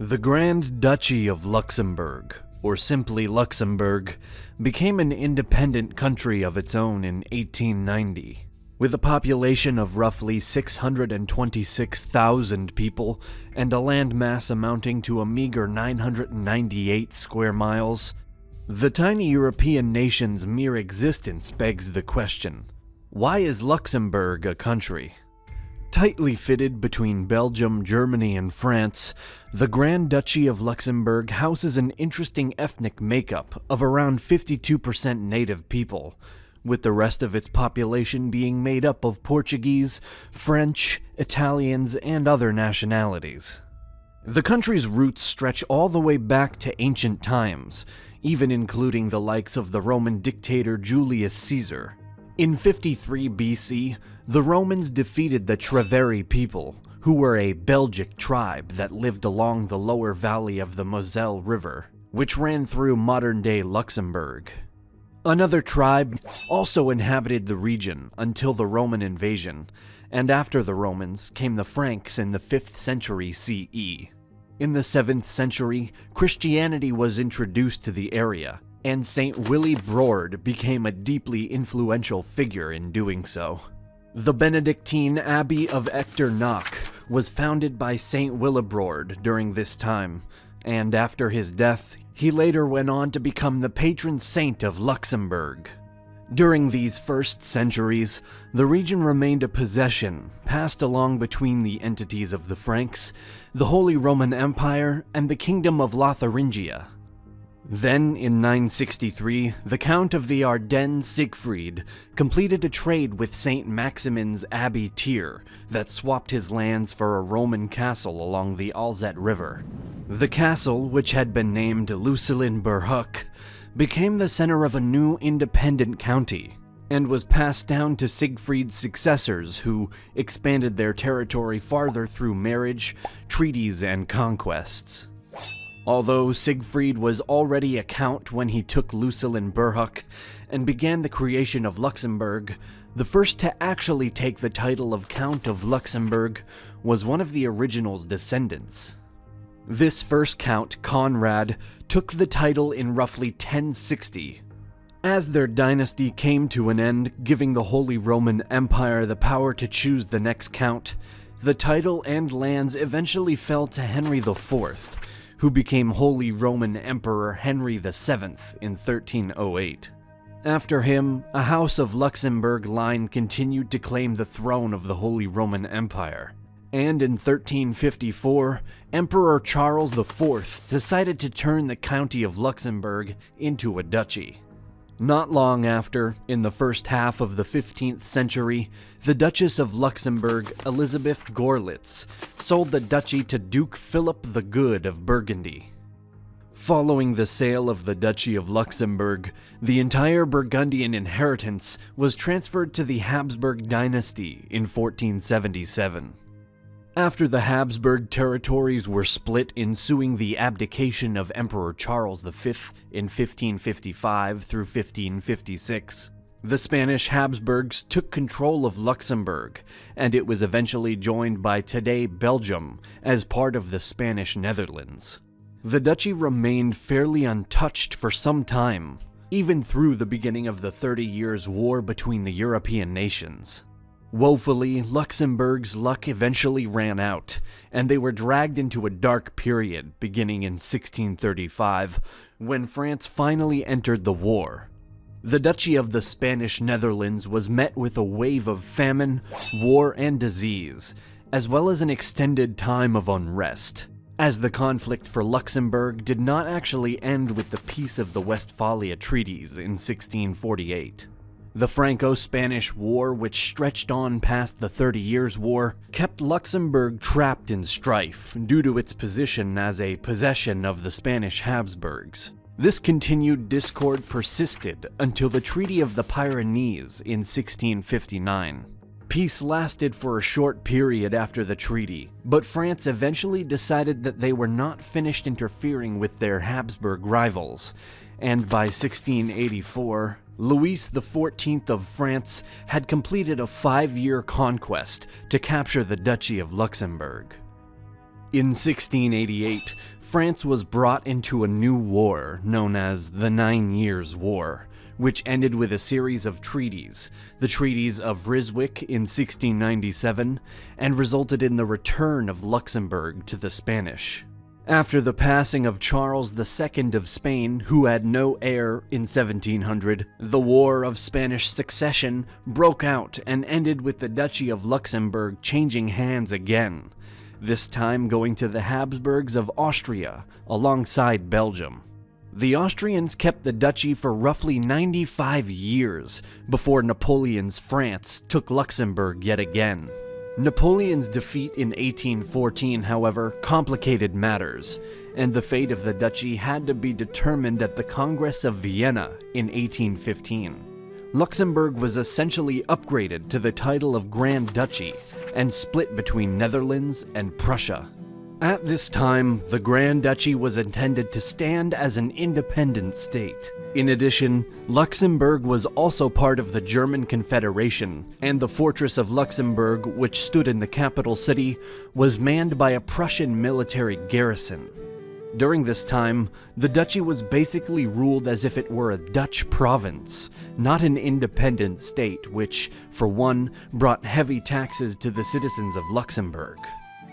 The Grand Duchy of Luxembourg, or simply Luxembourg, became an independent country of its own in 1890. With a population of roughly 626,000 people and a landmass amounting to a meager 998 square miles, the tiny European nation's mere existence begs the question why is Luxembourg a country? Tightly fitted between Belgium, Germany, and France, the Grand Duchy of Luxembourg houses an interesting ethnic makeup of around 52% native people, with the rest of its population being made up of Portuguese, French, Italians, and other nationalities. The country's roots stretch all the way back to ancient times, even including the likes of the Roman dictator Julius Caesar. In 53 BC, the Romans defeated the Treveri people, who were a Belgic tribe that lived along the lower valley of the Moselle River, which ran through modern-day Luxembourg. Another tribe also inhabited the region until the Roman invasion, and after the Romans came the Franks in the 5th century CE. In the 7th century, Christianity was introduced to the area, and St. Willibrord became a deeply influential figure in doing so. The Benedictine Abbey of Echternach was founded by St. Willibrord during this time, and after his death, he later went on to become the patron saint of Luxembourg. During these first centuries, the region remained a possession passed along between the entities of the Franks, the Holy Roman Empire, and the Kingdom of Lotharingia. Then, in 963, the Count of the Ardennes Siegfried completed a trade with St. Maximin's Abbey Trier that swapped his lands for a Roman castle along the Alzette River. The castle, which had been named Lucilinburhuc, became the center of a new independent county and was passed down to Siegfried's successors who expanded their territory farther through marriage, treaties, and conquests. Although Siegfried was already a count when he took Lucilinburhuc and began the creation of Luxembourg, the first to actually take the title of Count of Luxembourg was one of the original's descendants. This first count, Conrad, took the title in roughly 1060. As their dynasty came to an end, giving the Holy Roman Empire the power to choose the next count, the title and lands eventually fell to Henry IV, who became Holy Roman Emperor Henry VII in 1308. After him, a House of Luxembourg line continued to claim the throne of the Holy Roman Empire. And in 1354, Emperor Charles IV decided to turn the County of Luxembourg into a duchy. Not long after, in the first half of the 15th century, the Duchess of Luxembourg, Elizabeth Gorlitz, sold the duchy to Duke Philip the Good of Burgundy. Following the sale of the Duchy of Luxembourg, the entire Burgundian inheritance was transferred to the Habsburg dynasty in 1477. After the Habsburg territories were split ensuing the abdication of Emperor Charles V in 1555 through 1556, the Spanish Habsburgs took control of Luxembourg, and it was eventually joined by today Belgium as part of the Spanish Netherlands. The duchy remained fairly untouched for some time, even through the beginning of the Thirty Years' War between the European nations. Woefully, Luxembourg's luck eventually ran out, and they were dragged into a dark period beginning in 1635, when France finally entered the war. The Duchy of the Spanish Netherlands was met with a wave of famine, war, and disease, as well as an extended time of unrest, as the conflict for Luxembourg did not actually end with the Peace of the Westphalia Treaties in 1648. The Franco-Spanish War, which stretched on past the Thirty Years' War, kept Luxembourg trapped in strife due to its position as a possession of the Spanish Habsburgs. This continued discord persisted until the Treaty of the Pyrenees in 1659. Peace lasted for a short period after the treaty, but France eventually decided that they were not finished interfering with their Habsburg rivals, and by 1684, Louis XIV of France had completed a five-year conquest to capture the Duchy of Luxembourg. In 1688, France was brought into a new war known as the Nine Years' War, which ended with a series of treaties, the treaties of Ryswick in 1697, and resulted in the return of Luxembourg to the Spanish. After the passing of Charles II of Spain, who had no heir in 1700, the War of Spanish Succession broke out and ended with the Duchy of Luxembourg changing hands again, this time going to the Habsburgs of Austria alongside Belgium. The Austrians kept the duchy for roughly 95 years before Napoleon's France took Luxembourg yet again. Napoleon's defeat in 1814, however, complicated matters, and the fate of the duchy had to be determined at the Congress of Vienna in 1815. Luxembourg was essentially upgraded to the title of Grand Duchy and split between Netherlands and Prussia. At this time, the Grand Duchy was intended to stand as an independent state. In addition, Luxembourg was also part of the German Confederation, and the fortress of Luxembourg, which stood in the capital city, was manned by a Prussian military garrison. During this time, the duchy was basically ruled as if it were a Dutch province, not an independent state, which, for one, brought heavy taxes to the citizens of Luxembourg.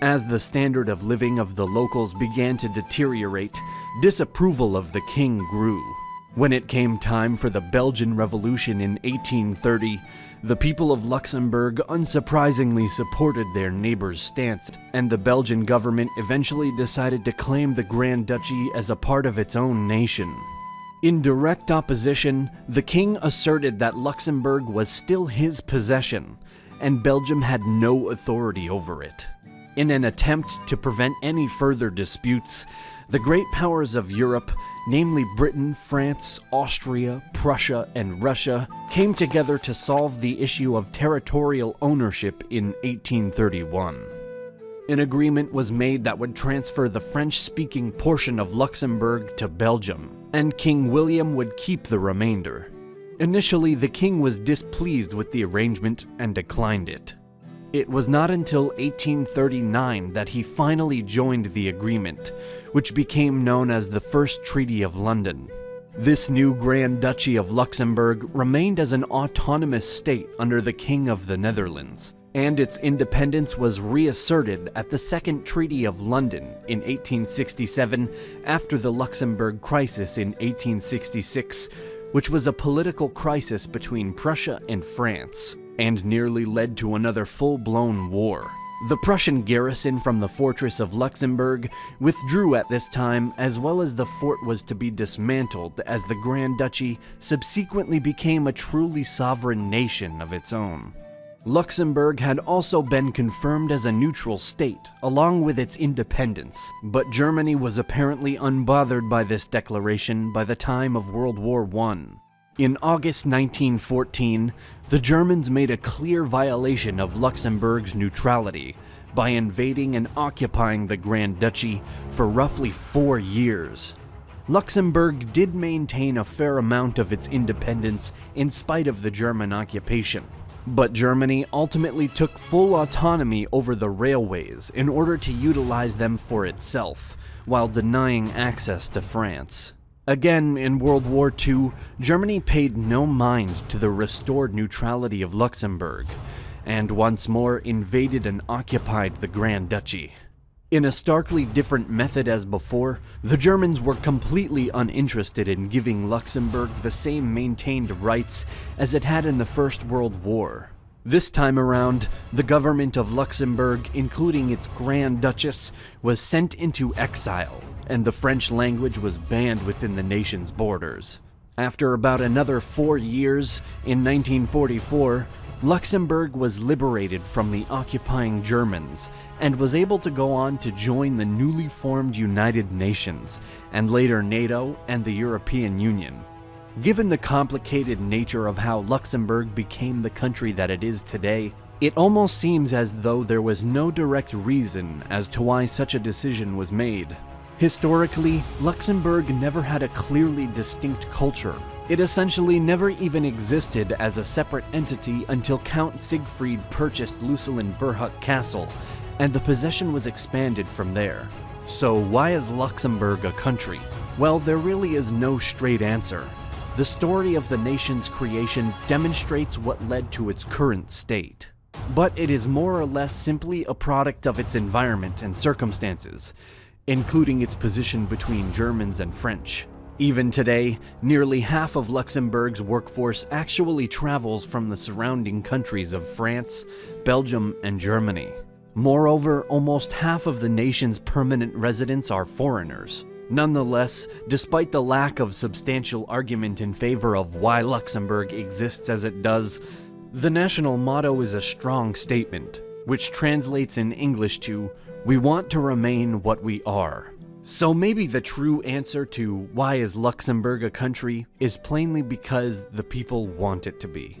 As the standard of living of the locals began to deteriorate, disapproval of the king grew. When it came time for the Belgian Revolution in 1830, the people of Luxembourg unsurprisingly supported their neighbors' stance, and the Belgian government eventually decided to claim the Grand Duchy as a part of its own nation. In direct opposition, the king asserted that Luxembourg was still his possession, and Belgium had no authority over it. In an attempt to prevent any further disputes, the great powers of Europe, namely Britain, France, Austria, Prussia, and Russia, came together to solve the issue of territorial ownership in 1831. An agreement was made that would transfer the French-speaking portion of Luxembourg to Belgium, and King William would keep the remainder. Initially, the king was displeased with the arrangement and declined it. It was not until 1839 that he finally joined the agreement, which became known as the First Treaty of London. This new Grand Duchy of Luxembourg remained as an autonomous state under the King of the Netherlands, and its independence was reasserted at the Second Treaty of London in 1867 after the Luxembourg Crisis in 1866, which was a political crisis between Prussia and France and nearly led to another full-blown war. The Prussian garrison from the fortress of Luxembourg withdrew at this time as well as the fort was to be dismantled as the Grand Duchy subsequently became a truly sovereign nation of its own. Luxembourg had also been confirmed as a neutral state, along with its independence, but Germany was apparently unbothered by this declaration by the time of World War I. In August 1914, the Germans made a clear violation of Luxembourg's neutrality by invading and occupying the Grand Duchy for roughly four years. Luxembourg did maintain a fair amount of its independence in spite of the German occupation, but Germany ultimately took full autonomy over the railways in order to utilize them for itself, while denying access to France. Again, in World War II, Germany paid no mind to the restored neutrality of Luxembourg, and once more invaded and occupied the Grand Duchy. In a starkly different method as before, the Germans were completely uninterested in giving Luxembourg the same maintained rights as it had in the First World War. This time around, the government of Luxembourg, including its Grand Duchess, was sent into exile, and the French language was banned within the nation's borders. After about another four years, in 1944, Luxembourg was liberated from the occupying Germans and was able to go on to join the newly formed United Nations, and later NATO and the European Union. Given the complicated nature of how Luxembourg became the country that it is today, it almost seems as though there was no direct reason as to why such a decision was made. Historically, Luxembourg never had a clearly distinct culture. It essentially never even existed as a separate entity until Count Siegfried purchased Lucellen Burgh Castle, and the possession was expanded from there. So, why is Luxembourg a country? Well, there really is no straight answer. The story of the nation's creation demonstrates what led to its current state. But it is more or less simply a product of its environment and circumstances, including its position between Germans and French. Even today, nearly half of Luxembourg's workforce actually travels from the surrounding countries of France, Belgium, and Germany. Moreover, almost half of the nation's permanent residents are foreigners. Nonetheless, despite the lack of substantial argument in favor of why Luxembourg exists as it does, the national motto is a strong statement, which translates in English to, We want to remain what we are. So maybe the true answer to why is Luxembourg a country is plainly because the people want it to be.